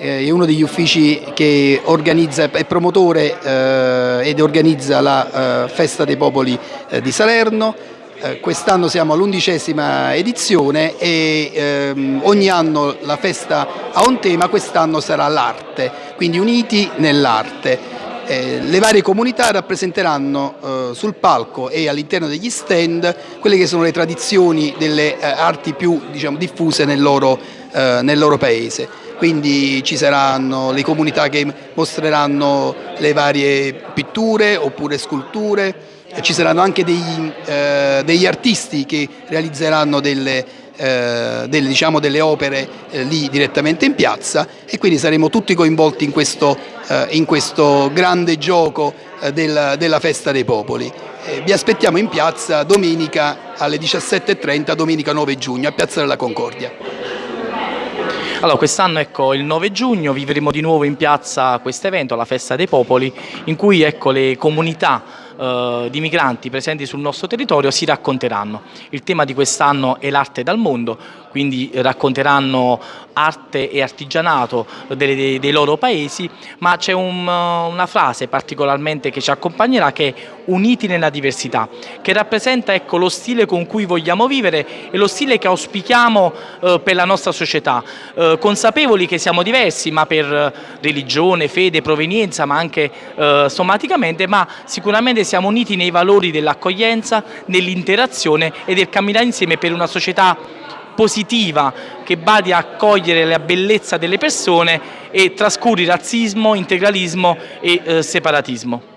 eh, è uno degli uffici che organizza, è promotore eh, ed organizza la eh, Festa dei Popoli eh, di Salerno. Eh, quest'anno siamo all'undicesima edizione e ehm, ogni anno la festa ha un tema, quest'anno sarà l'arte, quindi uniti nell'arte. Eh, le varie comunità rappresenteranno eh, sul palco e all'interno degli stand quelle che sono le tradizioni delle eh, arti più diciamo, diffuse nel loro, eh, nel loro paese. Quindi ci saranno le comunità che mostreranno le varie pitture oppure sculture, ci saranno anche degli, eh, degli artisti che realizzeranno delle, eh, delle, diciamo, delle opere eh, lì direttamente in piazza e quindi saremo tutti coinvolti in questo, eh, in questo grande gioco eh, del, della Festa dei Popoli. Eh, vi aspettiamo in piazza domenica alle 17.30, domenica 9 giugno, a Piazza della Concordia. Allora, quest'anno ecco, il 9 giugno vivremo di nuovo in piazza questo evento, la Festa dei Popoli, in cui ecco, le comunità eh, di migranti presenti sul nostro territorio si racconteranno. Il tema di quest'anno è l'arte dal mondo, quindi racconteranno arte e artigianato dei, dei, dei loro paesi, ma c'è un, una frase particolarmente che ci accompagnerà che è uniti nella diversità, che rappresenta ecco, lo stile con cui vogliamo vivere e lo stile che auspichiamo eh, per la nostra società, eh, consapevoli che siamo diversi, ma per religione, fede, provenienza, ma anche eh, somaticamente, ma sicuramente siamo uniti nei valori dell'accoglienza, nell'interazione e del camminare insieme per una società positiva che badi a accogliere la bellezza delle persone e trascuri razzismo, integralismo e eh, separatismo.